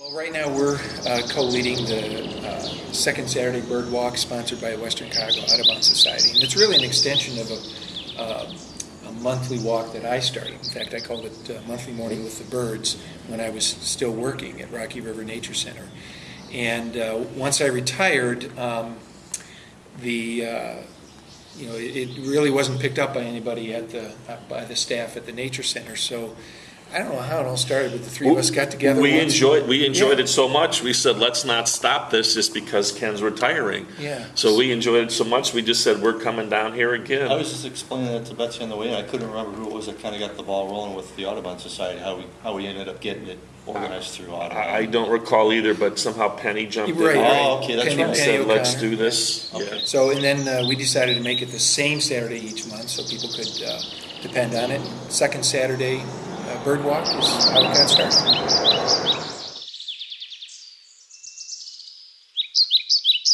Well, right now we're uh, co-leading the uh, second Saturday Bird Walk sponsored by Western Cuyahoga Audubon Society. And it's really an extension of a, uh, a monthly walk that I started. In fact, I called it uh, Monthly Morning with the Birds when I was still working at Rocky River Nature Center. And uh, once I retired, um, the uh, you know it, it really wasn't picked up by anybody at the by the staff at the nature center. So I don't know how it all started, but the three of us got together. We once- enjoyed, we enjoyed Yeah. it so much, we said, let's not stop this just because Ken's retiring. Yeah. So we enjoyed it so much, we just said, we're coming down here again. I was just explaining that to Betsy on the way, and I couldn't remember who it was that kind of got the ball rolling with the Audubon Society, how we, how we ended up getting it organized through Audubon. I, I don't recall either, but somehow Penny jumped in. Right, and right. Oh, okay, that's Penny- right. and Penny Said, let's do this. Okay. Yeah. So, and then uh, we decided to make it the same Saturday each month so people could uh, depend on it. Second Saturday uh, Bird is how it got started.